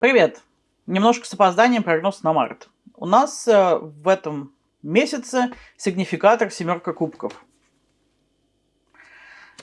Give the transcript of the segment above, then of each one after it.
Привет! Немножко с опозданием прогноз на март. У нас э, в этом месяце сигнификатор семерка кубков.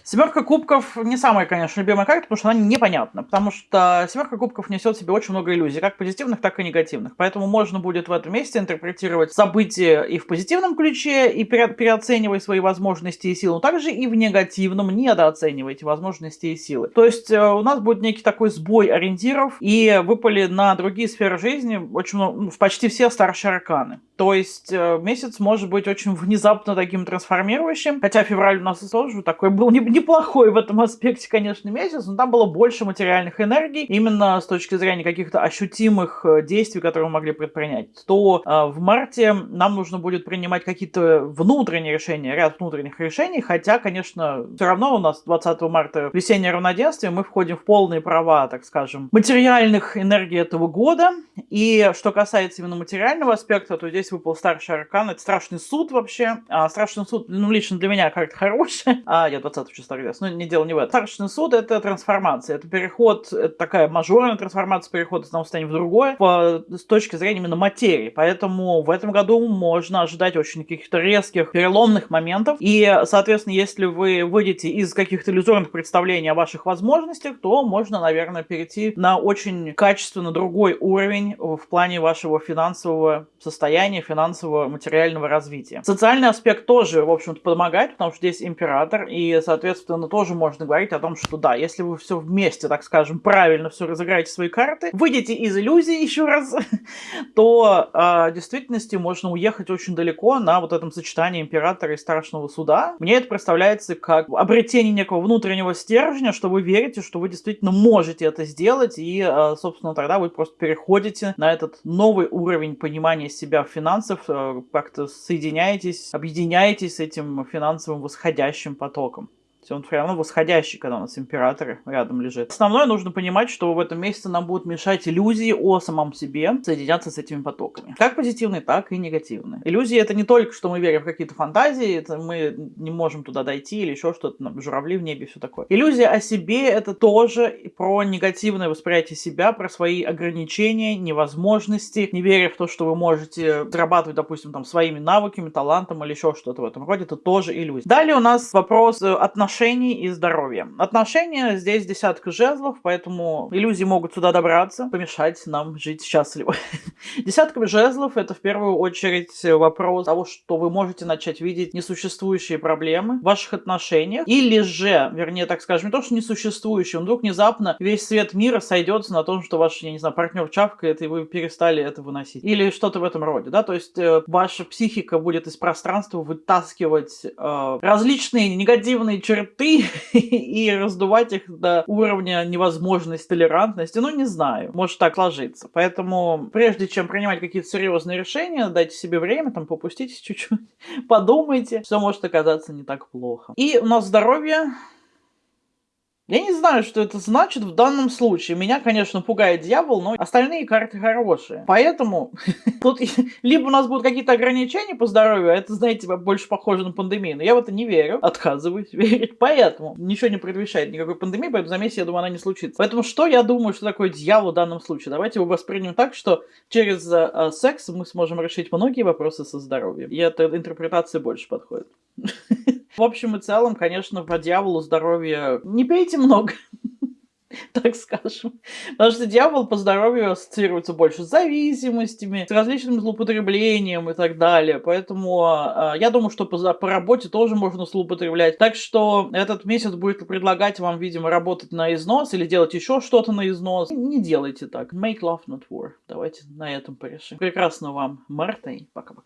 Семерка кубков не самая, конечно, любимая карта, потому что она непонятна. Потому что семерка кубков несет в себе очень много иллюзий, как позитивных, так и негативных. Поэтому можно будет в этом месте интерпретировать события и в позитивном ключе, и пере переоценивать свои возможности и силы, но также и в негативном, недооценивайте возможности и силы. То есть э, у нас будет некий такой сбой ориентиров, и выпали на другие сферы жизни очень много, ну, почти все старшие арканы. То есть э, месяц может быть очень внезапно таким трансформирующим, хотя февраль у нас тоже такой был не неплохой в этом аспекте, конечно, месяц, но там было больше материальных энергий, именно с точки зрения каких-то ощутимых э, действий, которые мы могли предпринять. То э, в марте нам нужно будет принимать какие-то внутренние решения, ряд внутренних решений, хотя, конечно, все равно у нас 20 марта весеннее равноденствие, мы входим в полные права, так скажем, материальных энергий этого года, и что касается именно материального аспекта, то здесь выпал старший аркан, это страшный суд вообще, а страшный суд, ну, лично для меня как-то хороший, а я 20 числа старгас. Но не дело не в этом. Старший суд это трансформация. Это переход, это такая мажорная трансформация, переход из одного состояния в другое по, с точки зрения именно материи. Поэтому в этом году можно ожидать очень каких-то резких, переломных моментов. И, соответственно, если вы выйдете из каких-то иллюзорных представлений о ваших возможностях, то можно, наверное, перейти на очень качественно другой уровень в плане вашего финансового состояния, финансового, материального развития. Социальный аспект тоже, в общем-то, помогает, потому что здесь император, и, соответственно, соответственно, тоже можно говорить о том, что да, если вы все вместе, так скажем, правильно все разыграете свои карты, выйдете из иллюзии еще раз, то э, в действительности можно уехать очень далеко на вот этом сочетании императора и страшного суда. Мне это представляется как обретение некого внутреннего стержня, что вы верите, что вы действительно можете это сделать, и, э, собственно, тогда вы просто переходите на этот новый уровень понимания себя в финансах, э, как-то соединяетесь, объединяетесь с этим финансовым восходящим потоком он все равно восходящий, когда у нас император рядом лежит. Основное нужно понимать, что в этом месяце нам будут мешать иллюзии о самом себе соединяться с этими потоками. Как позитивные, так и негативные. Иллюзии это не только, что мы верим в какие-то фантазии, это мы не можем туда дойти или еще что-то, журавли в небе, все такое. Иллюзия о себе это тоже про негативное восприятие себя, про свои ограничения, невозможности, не веря в то, что вы можете зарабатывать, допустим, там своими навыками, талантом или еще что-то в этом роде, это тоже иллюзия. Далее у нас вопрос э, отношений отношений и здоровья. Отношения здесь десятка жезлов, поэтому иллюзии могут сюда добраться, помешать нам жить счастливо. Десятка жезлов это в первую очередь вопрос того, что вы можете начать видеть несуществующие проблемы в ваших отношениях, или же, вернее, так скажем, не то, что несуществующие, вдруг внезапно весь свет мира сойдется на том, что ваш, я не знаю, партнер чавкает, и вы перестали это выносить. Или что-то в этом роде, да, то есть э, ваша психика будет из пространства вытаскивать э, различные негативные черты черты и раздувать их до уровня невозможности толерантности, ну не знаю, может так сложиться. Поэтому прежде чем принимать какие-то серьезные решения, дайте себе время, там попуститесь чуть-чуть, подумайте, все может оказаться не так плохо. И у нас здоровье я не знаю, что это значит в данном случае. Меня, конечно, пугает дьявол, но остальные карты хорошие. Поэтому тут либо у нас будут какие-то ограничения по здоровью, а это, знаете, больше похоже на пандемию. Но я в это не верю, отказываюсь верить. Поэтому ничего не предвещает никакой пандемии, поэтому за месяц, я думаю, она не случится. Поэтому что я думаю, что такое дьявол в данном случае? Давайте его воспримем так, что через э, секс мы сможем решить многие вопросы со здоровьем. И эта интерпретация больше подходит. В общем и целом, конечно, по дьяволу здоровья не пейте много. так скажем. Потому что дьявол по здоровью ассоциируется больше с зависимостями, с различным злоупотреблением и так далее. Поэтому э, я думаю, что по, по работе тоже можно злоупотреблять. Так что этот месяц будет предлагать вам, видимо, работать на износ или делать еще что-то на износ. Не делайте так. Make love, not war. Давайте на этом порешим. Прекрасного вам марта и пока-пока.